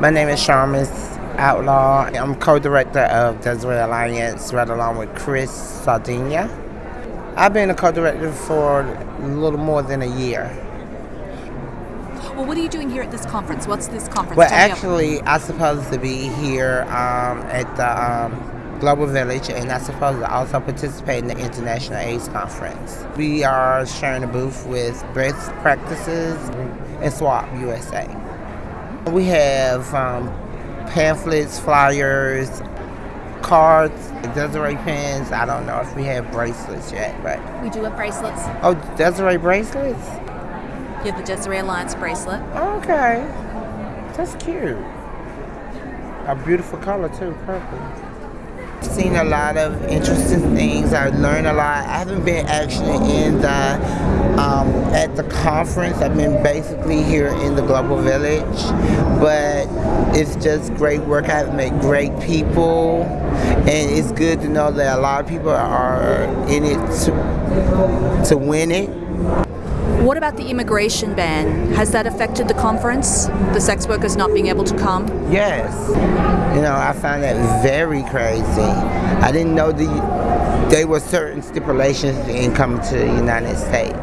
My name is Sharmus Outlaw. I'm co-director of Desiree Alliance, right along with Chris Sardina. I've been a co-director for a little more than a year. Well, what are you doing here at this conference? What's this conference? Well, Tell actually, I'm supposed to be here um, at the um, Global Village, and I'm supposed to also participate in the International AIDS Conference. We are sharing a booth with Best Practices and SWOP USA. We have um, pamphlets, flyers, cards, Desiree pins. I don't know if we have bracelets yet, but we do have bracelets. oh, Desiree bracelets. You have the Desiree Alliance bracelet. Okay, that's cute. A beautiful color too, purple. Seen a lot of interesting things. I've learned a lot. I haven't been actually in the at the conference. I've been basically here in the Global Village, but it's just great work. I've met great people, and it's good to know that a lot of people are in it to to win it. What about the immigration ban? Has that affected the conference? The sex workers not being able to come? Yes. You know, I find that very crazy. I didn't know the there were certain stipulations in coming to the United States.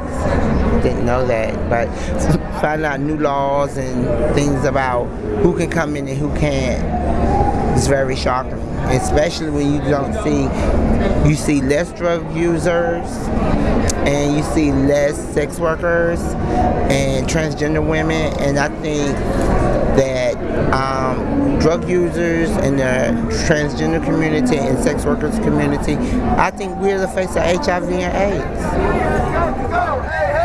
Didn't know that, but finding out new laws and things about who can come in and who can't is very shocking. Especially when you don't see you see less drug users and you see less sex workers and transgender women and I think that um, drug users and the transgender community and sex workers community, I think we're the face of HIV and AIDS.